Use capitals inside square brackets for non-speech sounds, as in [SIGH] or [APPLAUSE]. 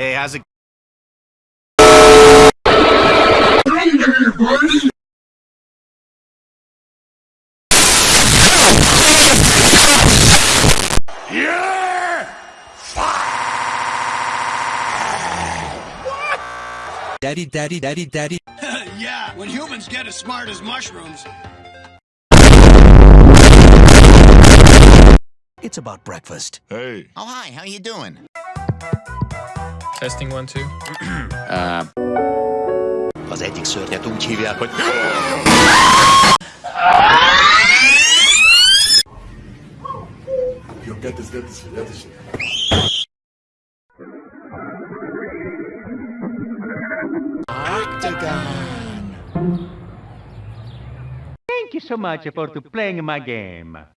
has it. Daddy, daddy, daddy, daddy. [LAUGHS] yeah, when humans get as smart as mushrooms. It's about breakfast. Hey. Oh, hi, how you doing? Testing one, two. [CLEARS THROAT] Az egyik szörnyet úgy hívják, hogy... Yo, get this, get this get this shit. Thank you so much for to playing my game.